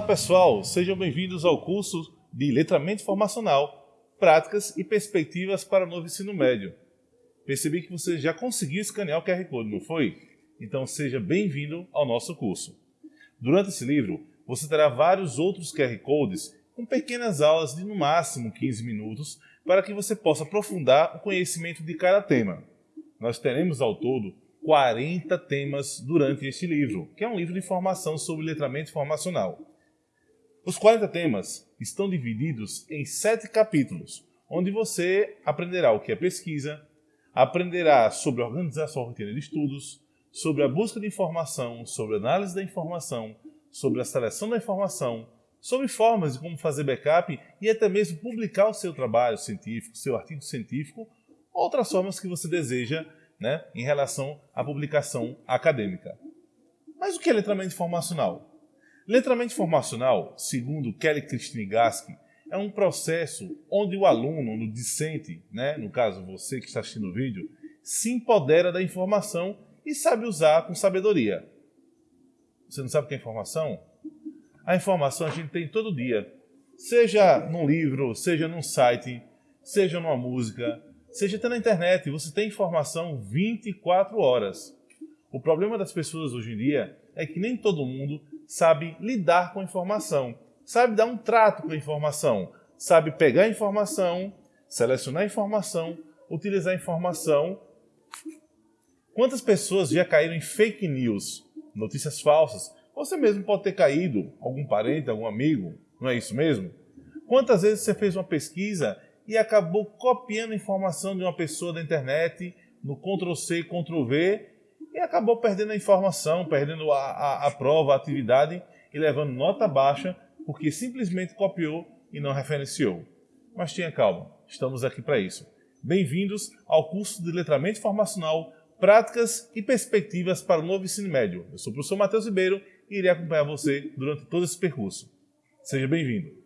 Olá pessoal, sejam bem-vindos ao curso de Letramento Formacional, Práticas e Perspectivas para o Novo Ensino Médio. Percebi que você já conseguiu escanear o QR Code, não foi? Então seja bem-vindo ao nosso curso. Durante esse livro, você terá vários outros QR Codes com pequenas aulas de no máximo 15 minutos para que você possa aprofundar o conhecimento de cada tema. Nós teremos ao todo 40 temas durante este livro, que é um livro de formação sobre letramento formacional. Os 40 temas estão divididos em sete capítulos, onde você aprenderá o que é pesquisa, aprenderá sobre a organização rotina de estudos, sobre a busca de informação, sobre análise da informação, sobre a seleção da informação, sobre formas de como fazer backup e até mesmo publicar o seu trabalho científico, seu artigo científico, outras formas que você deseja né, em relação à publicação acadêmica. Mas o que é letramento informacional? Letramento informacional, segundo Kelly Kristnigaski, é um processo onde o aluno, no discente, né, no caso você que está assistindo o vídeo, se empodera da informação e sabe usar com sabedoria. Você não sabe o que é informação? A informação a gente tem todo dia. Seja num livro, seja num site, seja numa música, seja até na internet, você tem informação 24 horas. O problema das pessoas hoje em dia é que nem todo mundo sabe lidar com informação, sabe dar um trato com a informação, sabe pegar a informação, selecionar a informação, utilizar a informação. Quantas pessoas já caíram em fake news, notícias falsas? Você mesmo pode ter caído, algum parente, algum amigo, não é isso mesmo? Quantas vezes você fez uma pesquisa e acabou copiando a informação de uma pessoa da internet no Ctrl-C, Ctrl-V e acabou perdendo a informação, perdendo a, a, a prova, a atividade e levando nota baixa porque simplesmente copiou e não referenciou. Mas tenha calma, estamos aqui para isso. Bem-vindos ao curso de Letramento Informacional Práticas e Perspectivas para o Novo Ensino Médio. Eu sou o professor Matheus Ribeiro e irei acompanhar você durante todo esse percurso. Seja bem-vindo.